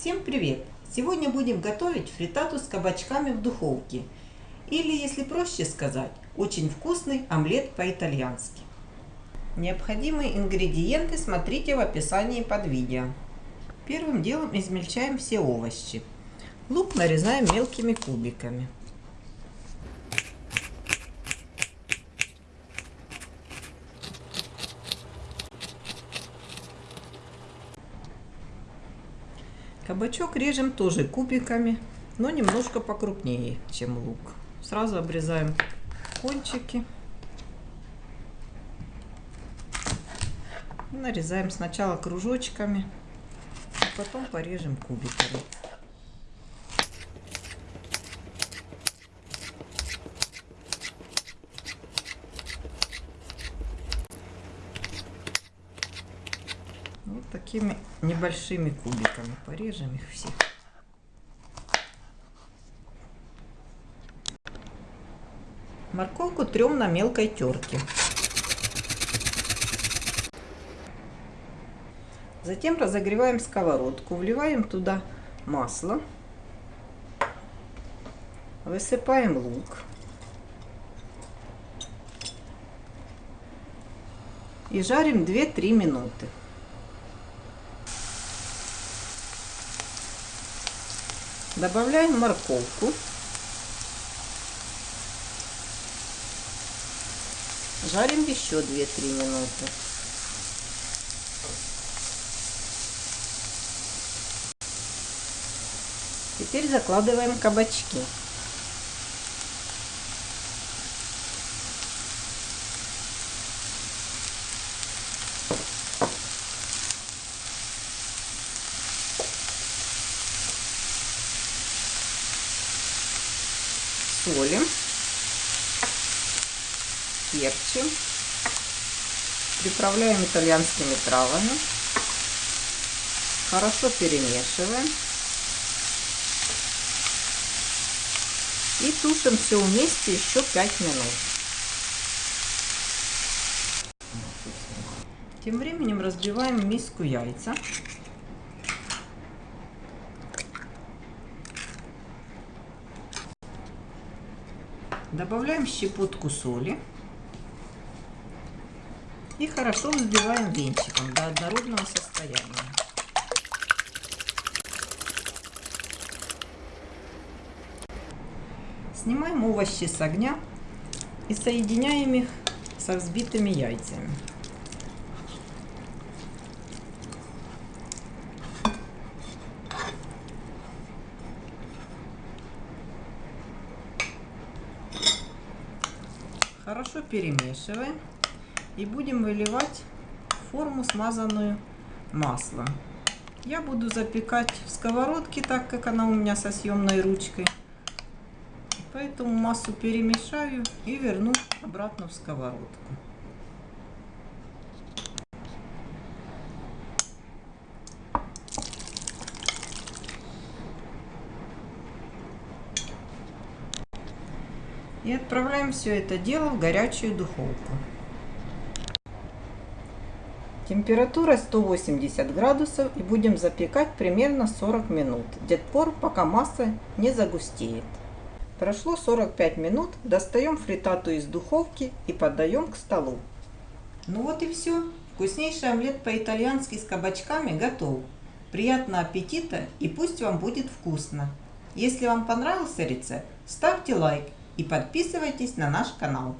Всем привет! Сегодня будем готовить фритату с кабачками в духовке. Или, если проще сказать, очень вкусный омлет по-итальянски. Необходимые ингредиенты смотрите в описании под видео. Первым делом измельчаем все овощи. Лук нарезаем мелкими кубиками. Кабачок режем тоже кубиками, но немножко покрупнее, чем лук. Сразу обрезаем кончики. Нарезаем сначала кружочками, а потом порежем кубиками. Такими небольшими кубиками порежем их всех. Морковку трем на мелкой терке. Затем разогреваем сковородку, вливаем туда масло, высыпаем лук. И жарим 2-3 минуты. Добавляем морковку. Жарим еще 2-3 минуты. Теперь закладываем кабачки. Солим, перчим, приправляем итальянскими травами, хорошо перемешиваем и тушим все вместе еще 5 минут. Тем временем разбиваем в миску яйца. Добавляем щепотку соли. И хорошо взбиваем венчиком до однородного состояния. Снимаем овощи с огня и соединяем их со взбитыми яйцами. Хорошо перемешиваем и будем выливать форму, смазанную маслом. Я буду запекать в сковородке, так как она у меня со съемной ручкой. Поэтому массу перемешаю и верну обратно в сковородку. И отправляем все это дело в горячую духовку. Температура 180 градусов и будем запекать примерно 40 минут, до пор, пока масса не загустеет. Прошло 45 минут, достаем фритату из духовки и подаем к столу. Ну вот и все. Вкуснейший омлет по-итальянски с кабачками готов. Приятного аппетита и пусть вам будет вкусно. Если вам понравился рецепт, ставьте лайк и подписывайтесь на наш канал.